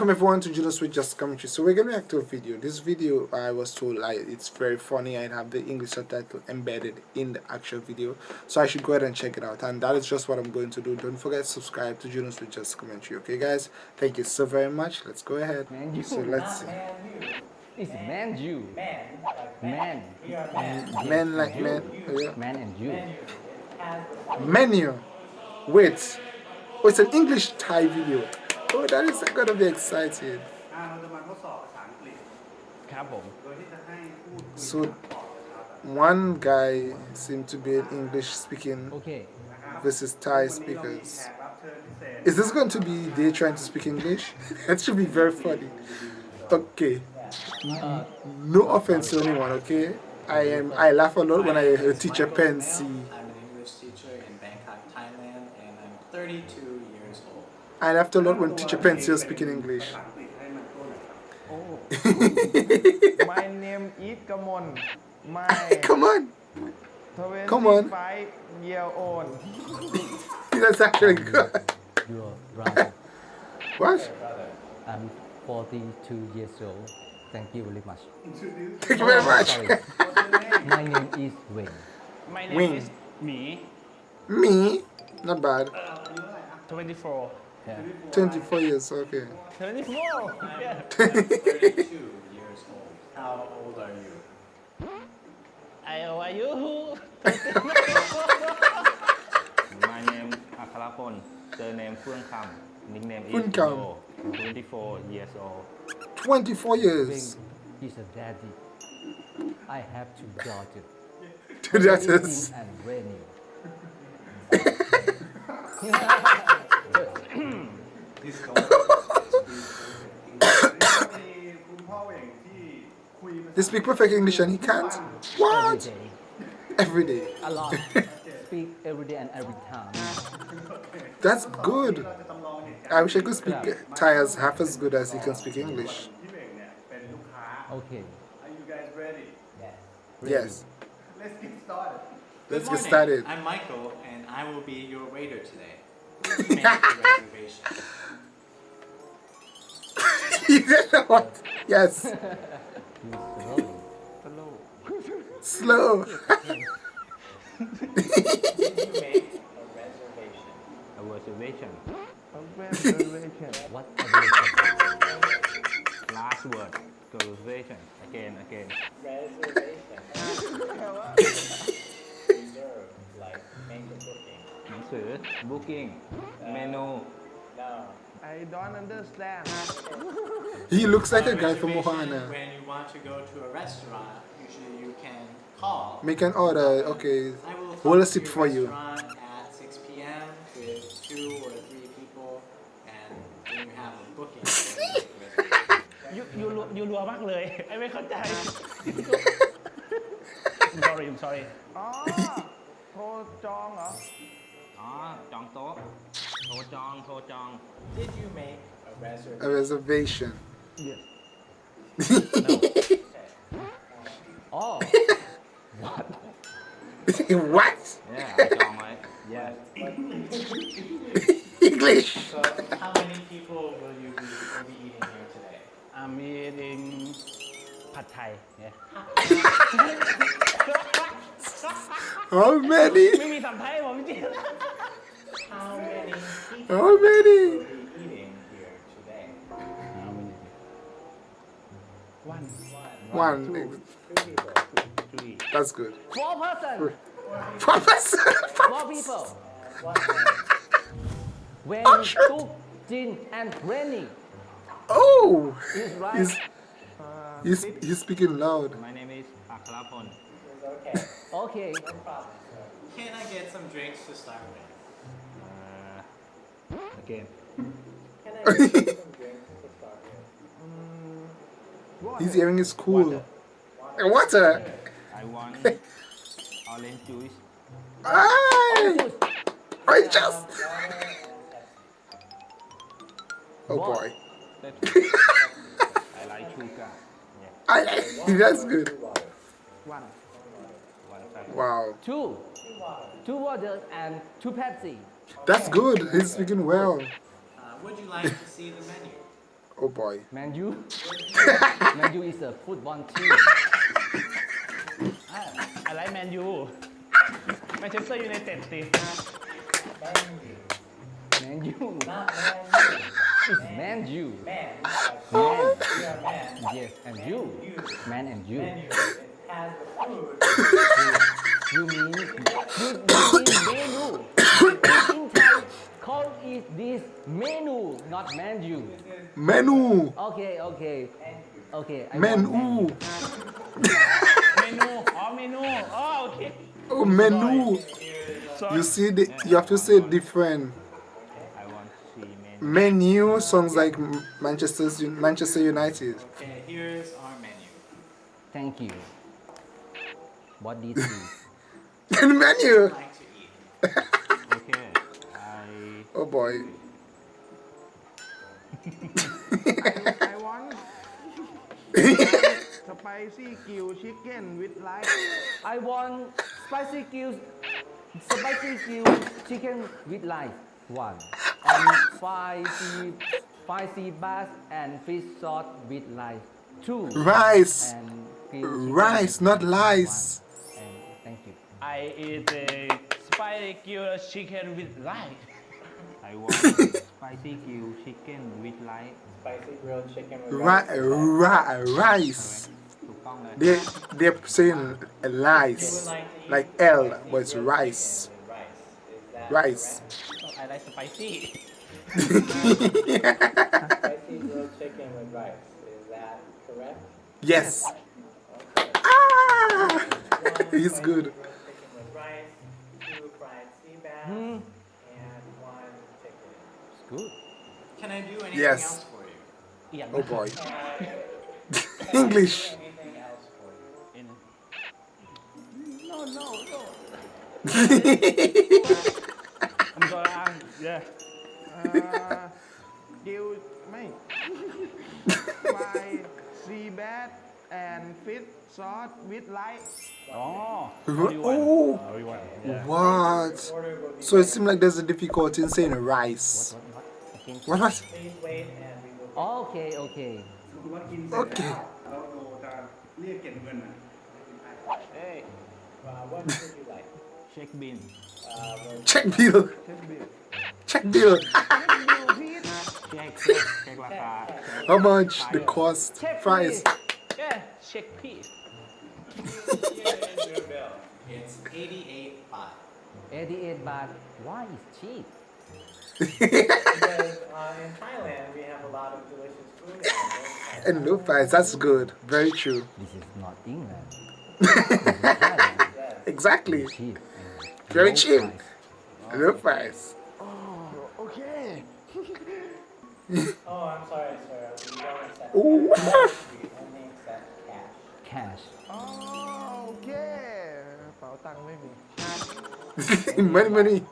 Welcome everyone to Juno with Just Commentary. So we're gonna react to a video. This video I was told like it's very funny I have the English subtitle embedded in the actual video. So I should go ahead and check it out. And that is just what I'm going to do. Don't forget to subscribe to Juno Switch Just Commentary. Okay guys? Thank you so very much. Let's go ahead. Man, you. So let's see. It's man you. Man. Man. And Men like you. men. Yeah. Man and you. Menu. Wait. Oh, it's an English Thai video. Oh, that is gonna be exciting. อ่าเราจะมาทดสอบภาษาอังกฤษ ครับผม โดยที่จะให้พูดคุย So ตอบนะครับ one guy seemed to be an English speaking โอเค versus Thai วันนี้เรามี speakers. แขกรับเชิญพิเศษ Is this going to be they trying to speak English? that should be very funny. Okay. No offense to anyone, okay? I am I laugh a lot when I hear teacher pen see I'm an English teacher in Bangkok, Thailand, and I'm 32 years old. and afternoon when teacher Pensi was speaking English. Oh. My name is Kamon. My Come on. Come on. Five year old. That's actually good. Your brother. what? I'm 42 years old. Thank you very much. Thank you very much. My name is Wing. My name Wing. is Me. Me? Not bad. Uh, 24. Yeah. 24 years, okay. 24 yeah. 32 years old. How old are you? I oh, are you My name Akharapon, surname Phương Kham, nickname is Phương Kham. Yo, 24 years old. 24 years. He's a daddy. I have two daughters. Two daughters. Yin and Rainy. they speak perfect English and he can't? What? Every day. A lot. speak every day and every time. That's good. I wish I could speak yeah. Thai as half as good as he can speak English. Okay. Are you guys ready? Yes. Ready. Yes. Let's get started. Let's get started. I'm Michael and I will be your waiter today. A. You know what? Yes. Slow. Slow. A reservation. A reservation. What aviation? Last word. Reservation. Again, again. booking เมนู No. I don't understand He looks like a guy from Reservation, Mohana. When you want to go to a restaurant, usually you can call. Make an order. Okay. I will Hold a come seat to for your you. restaurant at 6 p.m. with two or three people, and then you have a booking. ยูยูรัวยูรัวมากเลย ไอ้ไม่เข้าใจ sorry I'm sorry อ๋อ โทรจองเหรอ อ๋อ จองโต๊ะ โทรจอง โทรจอง Did you make a reservation? A reservation. Yes Oh. what? เนี่ยจองไว้ Yes. English. So, how many people will you be, will be eating here today? I'm eating ผัดไทย Yeah. How many? ไม่มีสัมไทยผมจริง How many people How many? will be eating here today? one One. three That's good. Four person. Four person. Four people. When Oh, sure. Tuk, Jin, and Rainy Oh. is right. He's, he's, he's speaking loud. My name is Akharapon Okay. Okay. Can I get some drinks to start with? With? He's hearing his cool. Water. I want orange juice Ay. Oranges. Oh boy. I like sugar yeah I, that's good. one one Wow. Two. Two waters and two Pepsi. That's good. He's speaking well. Uh, would you like to see the menu? Oh boy. Menu? menu is a football team. I, I like menu. Manchester United team. Menu. It's Menu. you. Man. Man. man. Yes, and man you. Man and you. Man you. As food. you mean you, you mean this menu, not menu. Menu. Okay, okay. Okay. I menu. menu. Oh, menu. Oh, okay. Oh, menu. Sorry. You see, the, you have to say different. I want to see menu. Menu like Manchester's, Manchester United. Okay, here's our menu. Thank you. What do you think? the menu. I like to eat. boy. I want spicy grill chicken with life. I want spicy grill spicy grill chicken with life. one and spicy spicy bass and fish sauce with life. two rice rice not lice. Thank you. I eat a spicy grill chicken with rice. I want spicy grilled chicken with rice spicy grilled chicken with rice. rice. they they saying rice like L but it's rice. rice. I like spicy. Spicy grilled chicken with rice. Is that correct? Yes. Ah! He's good. Good. Can I do anything yes. else for you? Yeah. Oh boy. English. No, no, no. I'm yeah. Uh. My sea bat and fish sauce with light. Oh. oh. What? So it seems like there's a difficulty in saying rice. What, what? What was? Okay, okay. Okay. Hey. Check bill. Check bill. Check bill. How much the cost? Price. Check it's 88 baht. 88 baht. Why is cheap? because uh, in Thailand we have a lot of delicious food. and loop that's good. Very true. This is not England. Is exactly. Cheap. Very cheap. Oh. Oh, okay. oh, I'm sorry, sir. We don't accept Ooh. cash. We only accept cash. Cash. Oh, okay. Money, money.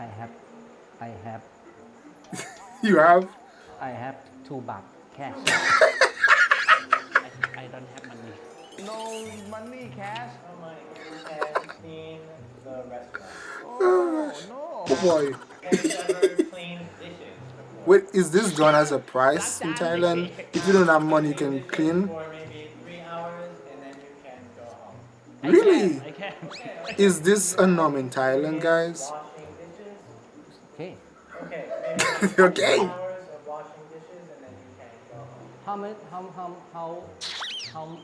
I have, I have, You have? I have two baht cash. I don't have money no money cash How money you can clean the restaurant? oh no Oh boy. Have you ever cleaned dishes before? Wait, is this done as a price in Thailand? If you don't have money, you can clean. For maybe three hours and then you can go home. Really? Is this a norm in Thailand, guys? can go home. How many, how, how, how, how,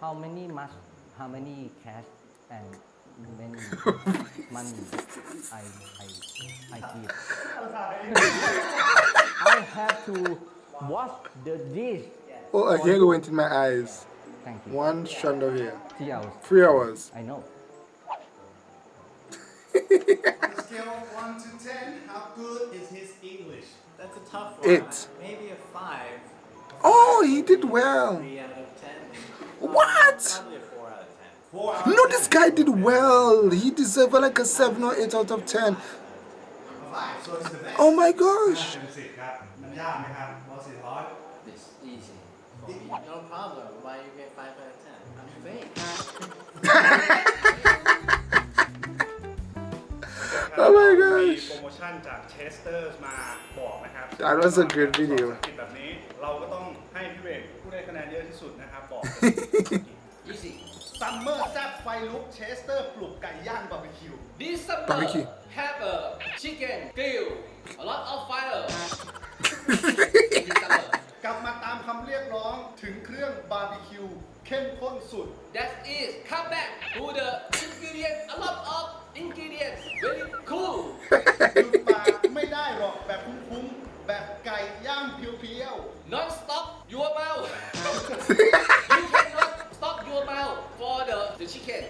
how many much, how many cash and many money I, I, I give? I have to wash the dish. Oh, a hair went in my eyes. Thank you. One strand of hair. Three hours. Three hours. I know. 1 to 10, how good is his English? That's a tough one. It's... Maybe a 5. Oh, he did well. 3 out of 10. What? Probably a 4 out of 10. No, this guy did well. He deserved uh, like a 7 or 8 out of 10. Oh my gosh. It's easy. No problem. Why you get 5 out of 10? I'm fake. ชั่นจากเชสเตอร์มาบอกนะครับ That was a great video ภาษาอังกฤษแบบนี้เราก็ต้องให้พี่เบกผู้ได้คะแนนเยอะที่สุดนะครับบอก Easy. ซัมเมอร์แซบไฟลุกเชสเตอร์ปลุกไก่ย่างบาร์บีคิว This summer Barbecue. have a chicken grill, a lot of fire. This summer. กลับมาตามคำเรียกร้องถึงเครื่องบาร์บีคิวเข้มข้นสุด That is come back to the ingredients, a lot of ingredients, very cool. หยุดปากไม่ได้หรอกแบบคุ้มๆแบบไก่ย่างเพียว Non stop your mouth. you cannot stop your mouth for the, the chicken.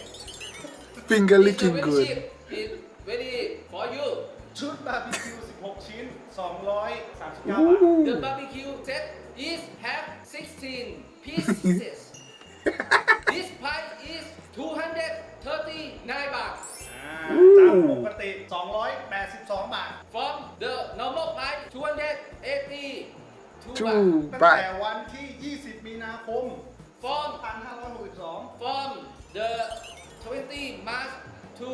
finger It's a licking very good cheap. It's very for you. ๆ ชุดบาร์บีคิว 16 ชิ้น 239 บาท The barbecue set is have 16 pieces. this price is 239 baht. อ่าจากปกติ 282 บาท From the normal price 282 two baht. ตั้ง but แต่วันที่ 20 มีนาคม From 2562 from the 20 March to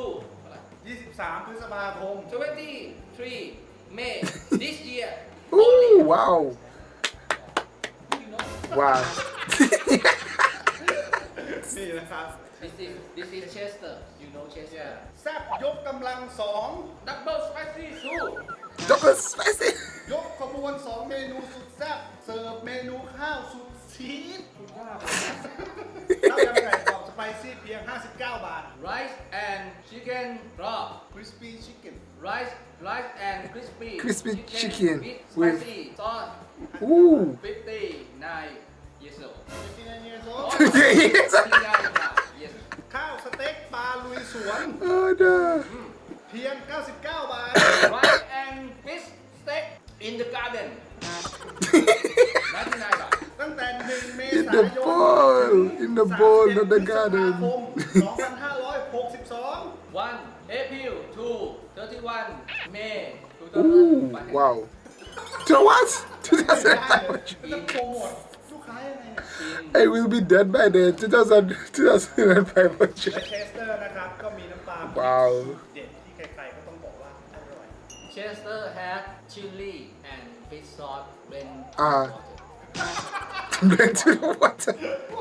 23 พฤษภาคม 23 May this year. Ooh, wow You know, wow นี่นะครับ this is this is Chester. You know Chester. แซบยกกำลัง Double spicy soup. double spicy 2ยกขบวน2เมนูสุดแซบเสิร์ฟเมนูข้าวสุดชีสสุดยอดข้าวยำไก่กรอบสไปซี่เพียง 59 บาท Rice and chicken raw. crispy chicken Rice, rice and crispy. Crispy chicken with with- spicy sauce. Ooh 59 years old. 59 years old yes 59 baht. Yes. ข้าวสเต็กปลาลุยสวน oh no เพียง 99 บาท Rice and fish steak in the garden. 99 baht. ตั้งแต่ 1 เม in ษา the ยน bowl in the bowl not the garden 2562 1 April to 31 May Ooh 2001. wow to what ได้เลย 2005 จะโปรโมท I will be dead by then 2000 2005 budget และเชสเตอร์นะครับ ก็มีน้ำปลา ว้าว เด็ดที่ใครๆก็ต้องบอกว่าอร่อย Chester had chili and fish sauce when Ah. water. Blend to the water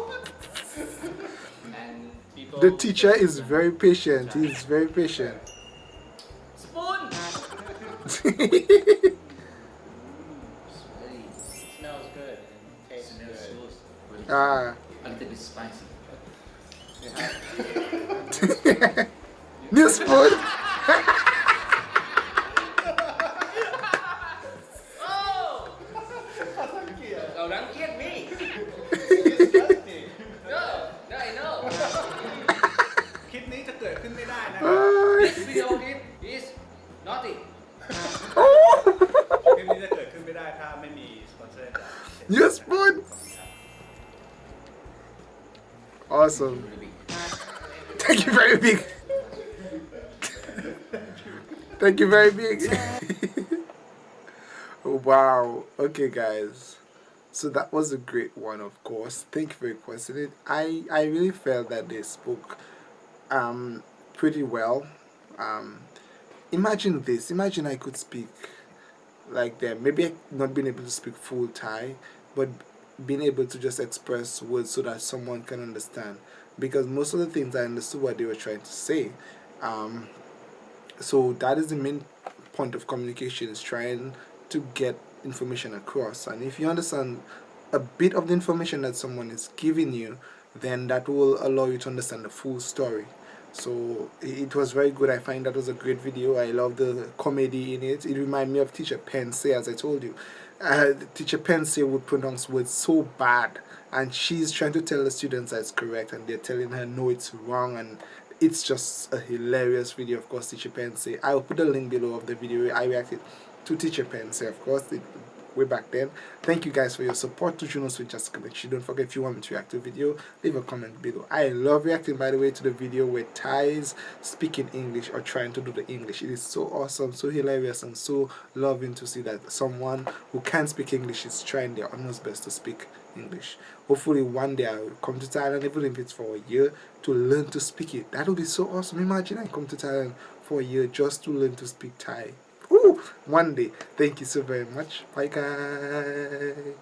And people the teacher is very patient he is very patient spoon. ah A little bit spicy. new spoon awesome. Thank you very big thank you very big wow. Okay guys. So that was a great one of course. Thank you for requesting it i i really felt that they spoke um pretty well. Um imagine this. Imagine i could speak like them. Maybe not being able to speak full thai but being able to just express words so that someone can understand. Because most of the things i understood what they were trying to say um so that is the main point of communication is trying to get information across. And if you understand a bit of the information that someone is giving you then that will allow you to understand the full story. So it was very good. I find that was a great video. I love the comedy in it. It reminded me of teacher Pensey as i told you uh, teacher Pensey would pronounce words so bad and she's trying to tell the students that it's correct and they're telling her no it's wrong and it's just a hilarious video of course teacher Pensey i will put the link below of the video i reacted to teacher Pensey of course. It, way back then. Thank you guys for your support. To Junos with Jessica Mitchell. don't forget if you want me to react to a video leave a comment below. I love reacting by the way to the video where Thais speaking English or trying to do the English. It is so awesome so hilarious and so loving to see that someone who can speak English is trying their utmost best to speak English. Hopefully one day I will come to Thailand even if it's for a year to learn to speak it. That would be so awesome. Imagine I come to Thailand for a year just to learn to speak Thai one day. Thank you so very much. Bye, guys.